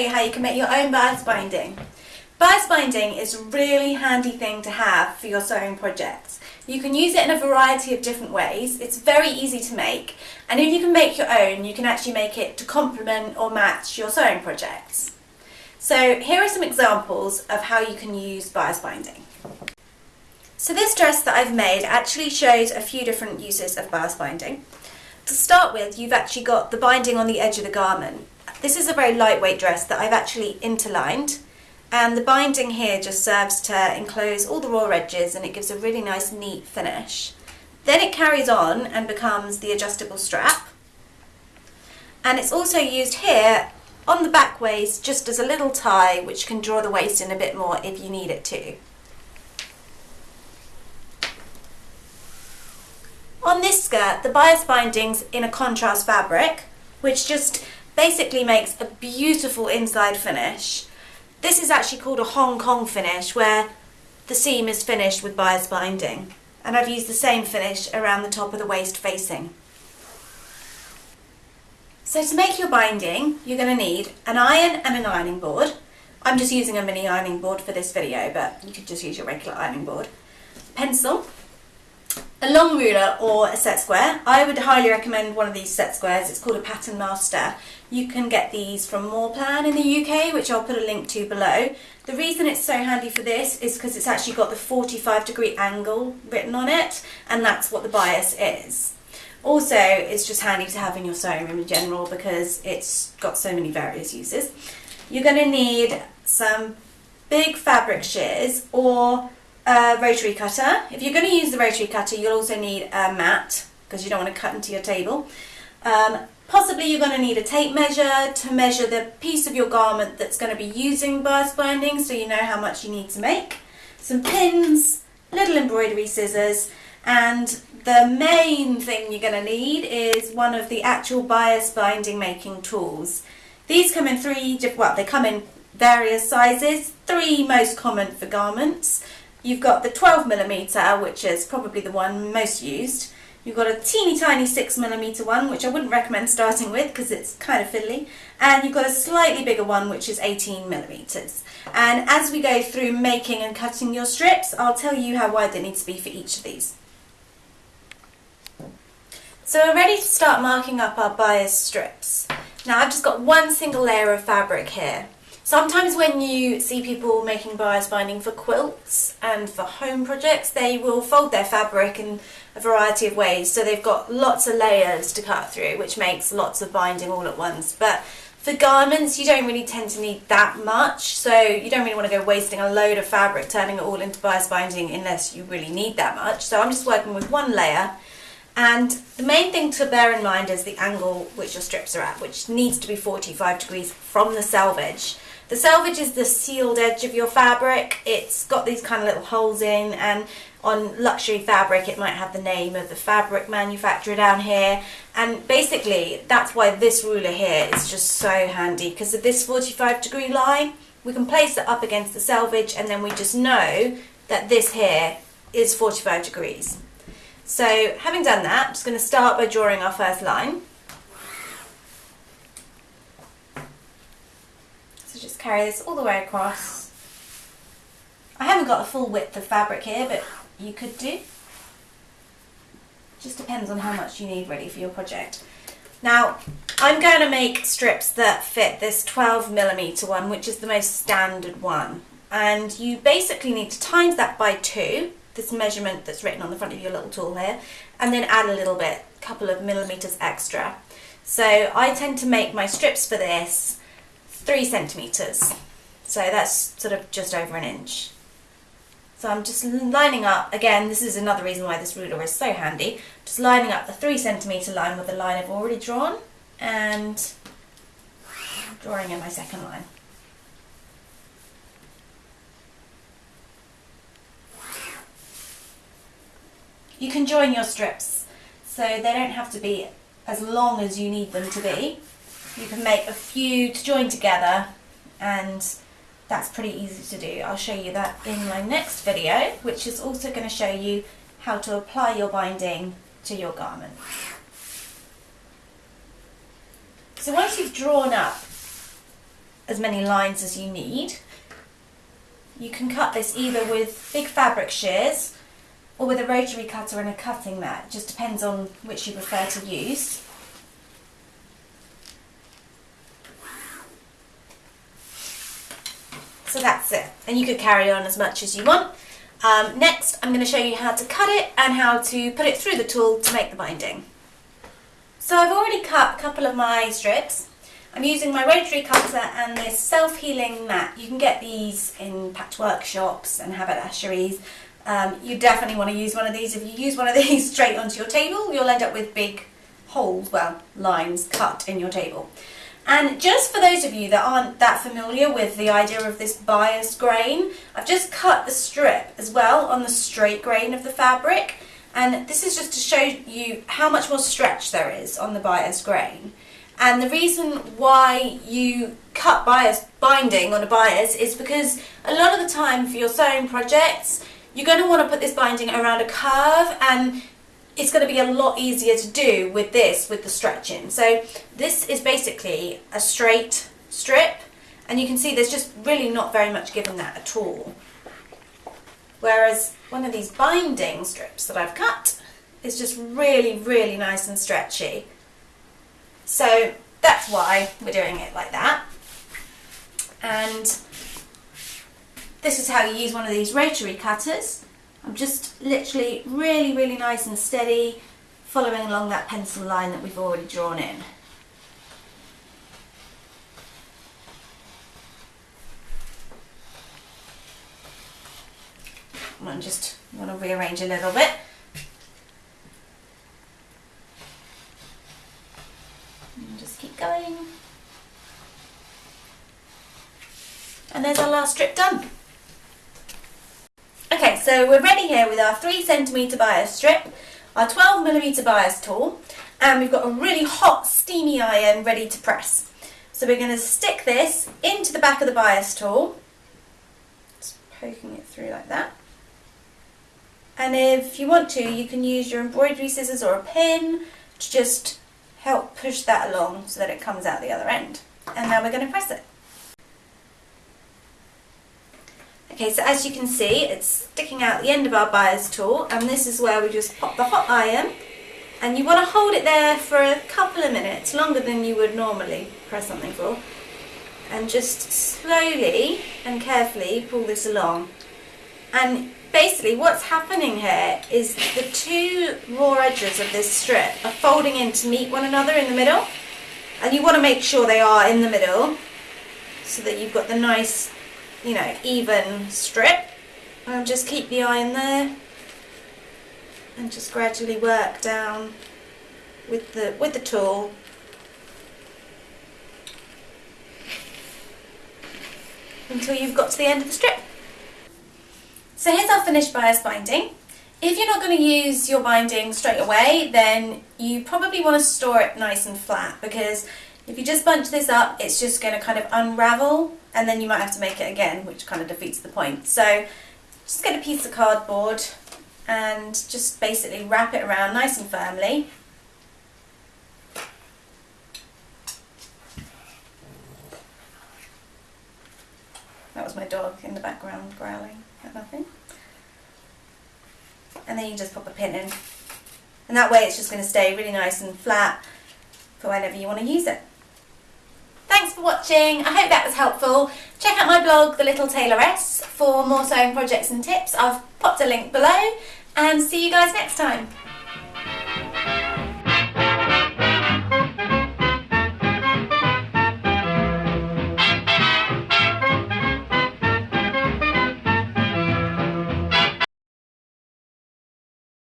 you how you can make your own bias binding. Bias binding is a really handy thing to have for your sewing projects. You can use it in a variety of different ways, it's very easy to make and if you can make your own you can actually make it to complement or match your sewing projects. So here are some examples of how you can use bias binding. So this dress that I've made actually shows a few different uses of bias binding. To start with, you've actually got the binding on the edge of the garment. This is a very lightweight dress that I've actually interlined and the binding here just serves to enclose all the raw edges and it gives a really nice neat finish. Then it carries on and becomes the adjustable strap and it's also used here on the back waist just as a little tie which can draw the waist in a bit more if you need it to. On this skirt, the bias binding's in a contrast fabric, which just basically makes a beautiful inside finish. This is actually called a Hong Kong finish, where the seam is finished with bias binding. And I've used the same finish around the top of the waist facing. So to make your binding, you're going to need an iron and an ironing board. I'm just using a mini ironing board for this video, but you could just use your regular ironing board. Pencil, a long ruler or a set square. I would highly recommend one of these set squares. It's called a Pattern Master. You can get these from Morplan in the UK, which I'll put a link to below. The reason it's so handy for this is because it's actually got the 45 degree angle written on it, and that's what the bias is. Also, it's just handy to have in your sewing room in general because it's got so many various uses. You're going to need some big fabric shears or a rotary cutter. If you're going to use the rotary cutter, you'll also need a mat because you don't want to cut into your table. Um, possibly you're going to need a tape measure to measure the piece of your garment that's going to be using bias binding so you know how much you need to make. Some pins, little embroidery scissors, and the main thing you're going to need is one of the actual bias binding making tools. These come in three, well they come in various sizes, three most common for garments. You've got the 12 millimeter, which is probably the one most used. You've got a teeny tiny 6 millimeter one, which I wouldn't recommend starting with because it's kind of fiddly. And you've got a slightly bigger one, which is 18 millimeters. And as we go through making and cutting your strips, I'll tell you how wide they need to be for each of these. So we're ready to start marking up our bias strips. Now I've just got one single layer of fabric here. Sometimes when you see people making bias binding for quilts and for home projects, they will fold their fabric in a variety of ways. So they've got lots of layers to cut through, which makes lots of binding all at once. But for garments, you don't really tend to need that much. So you don't really want to go wasting a load of fabric, turning it all into bias binding unless you really need that much. So I'm just working with one layer. And the main thing to bear in mind is the angle which your strips are at, which needs to be 45 degrees from the selvage. The selvage is the sealed edge of your fabric. It's got these kind of little holes in and on luxury fabric it might have the name of the fabric manufacturer down here and basically that's why this ruler here is just so handy because of this 45 degree line we can place it up against the selvage and then we just know that this here is 45 degrees. So having done that I'm just going to start by drawing our first line. Just carry this all the way across. I haven't got a full width of fabric here, but you could do. Just depends on how much you need ready for your project. Now, I'm going to make strips that fit this 12 millimeter one, which is the most standard one. And you basically need to times that by two, this measurement that's written on the front of your little tool here, and then add a little bit, a couple of millimeters extra. So I tend to make my strips for this three centimetres. So that's sort of just over an inch. So I'm just lining up, again this is another reason why this ruler is so handy, just lining up the three centimetre line with the line I've already drawn and drawing in my second line. You can join your strips so they don't have to be as long as you need them to be you can make a few to join together and that's pretty easy to do. I'll show you that in my next video, which is also going to show you how to apply your binding to your garment. So once you've drawn up as many lines as you need. You can cut this either with big fabric shears or with a rotary cutter and a cutting mat. It just depends on which you prefer to use. So that's it. And you could carry on as much as you want. Um, next, I'm going to show you how to cut it and how to put it through the tool to make the binding. So I've already cut a couple of my strips. I'm using my rotary cutter and this self-healing mat. You can get these in patchwork shops and haberdasheries. Um, you definitely want to use one of these. If you use one of these straight onto your table, you'll end up with big holes, well, lines cut in your table. And just for those of you that aren't that familiar with the idea of this bias grain, I've just cut the strip as well on the straight grain of the fabric. And this is just to show you how much more stretch there is on the bias grain. And the reason why you cut bias binding on a bias is because a lot of the time for your sewing projects, you're going to want to put this binding around a curve and it's going to be a lot easier to do with this, with the stretching. So this is basically a straight strip and you can see there's just really not very much given that at all. Whereas one of these binding strips that I've cut is just really, really nice and stretchy. So that's why we're doing it like that. And this is how you use one of these rotary cutters. I'm just literally really, really nice and steady, following along that pencil line that we've already drawn in. I'm just want to rearrange a little bit. And just keep going. And there's our last strip done. So we're ready here with our 3 centimetre bias strip, our 12 millimetre bias tool, and we've got a really hot steamy iron ready to press. So we're going to stick this into the back of the bias tool, just poking it through like that. And if you want to, you can use your embroidery scissors or a pin to just help push that along so that it comes out the other end. And now we're going to press it. Okay, so as you can see, it's sticking out the end of our bias tool, and this is where we just pop the hot iron, and you want to hold it there for a couple of minutes, longer than you would normally press something for, and just slowly and carefully pull this along. And basically what's happening here is the two raw edges of this strip are folding in to meet one another in the middle, and you want to make sure they are in the middle, so that you've got the nice you know, even strip. And just keep the iron there and just gradually work down with the with the tool until you've got to the end of the strip. So here's our finished bias binding. If you're not going to use your binding straight away then you probably want to store it nice and flat because if you just bunch this up, it's just going to kind of unravel and then you might have to make it again, which kind of defeats the point. So just get a piece of cardboard and just basically wrap it around nice and firmly. That was my dog in the background growling at nothing. And then you just pop a pin in. And that way it's just going to stay really nice and flat for whenever you want to use it. For watching. I hope that was helpful. Check out my blog, The Little Tailoress, for more sewing projects and tips. I've popped a link below and see you guys next time.